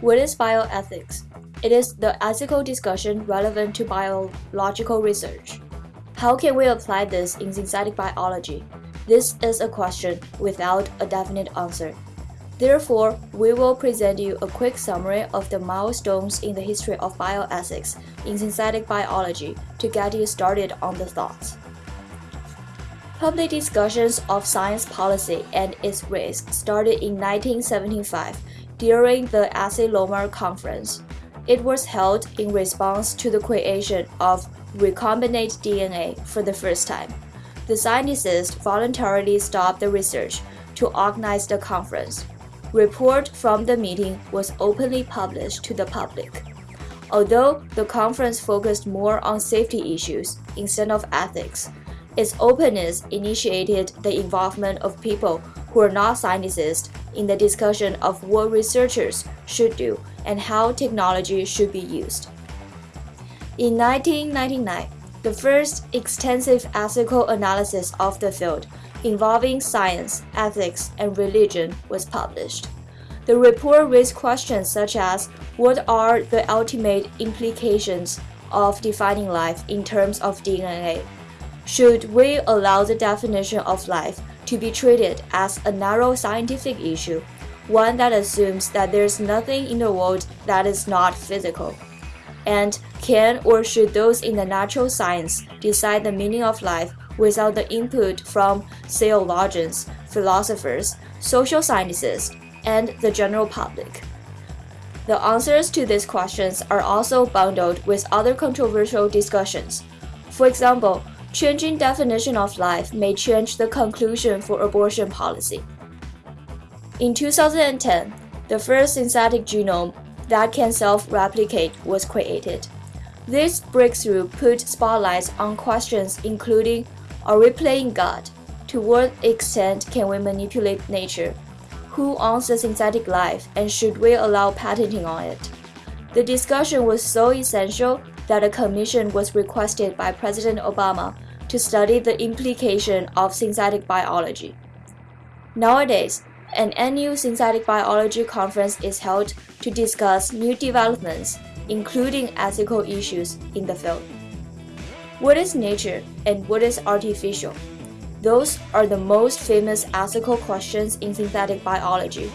What is bioethics? It is the ethical discussion relevant to biological research. How can we apply this in synthetic biology? This is a question without a definite answer. Therefore, we will present you a quick summary of the milestones in the history of bioethics in synthetic biology to get you started on the thoughts. Public discussions of science policy and its risks started in 1975 during the Asilomar Conference. It was held in response to the creation of recombinant DNA for the first time. The scientists voluntarily stopped the research to organize the conference. Report from the meeting was openly published to the public. Although the conference focused more on safety issues instead of ethics, its openness initiated the involvement of people who are not scientists in the discussion of what researchers should do and how technology should be used. In 1999, the first extensive ethical analysis of the field involving science, ethics, and religion was published. The report raised questions such as what are the ultimate implications of defining life in terms of DNA? Should we allow the definition of life to be treated as a narrow scientific issue, one that assumes that there's nothing in the world that is not physical. And can or should those in the natural science decide the meaning of life without the input from theologians, philosophers, social scientists, and the general public? The answers to these questions are also bundled with other controversial discussions. For example, Changing definition of life may change the conclusion for abortion policy. In 2010, the first synthetic genome that can self-replicate was created. This breakthrough put spotlights on questions including are we playing God? To what extent can we manipulate nature? Who owns the synthetic life and should we allow patenting on it? The discussion was so essential that a commission was requested by President Obama to study the implication of synthetic biology. Nowadays, an annual synthetic biology conference is held to discuss new developments, including ethical issues in the field. What is nature and what is artificial? Those are the most famous ethical questions in synthetic biology.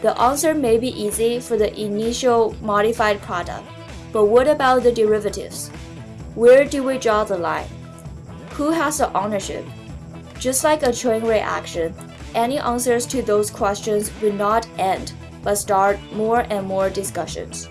The answer may be easy for the initial modified product, but what about the derivatives? Where do we draw the line? Who has the ownership? Just like a chain reaction, any answers to those questions will not end, but start more and more discussions.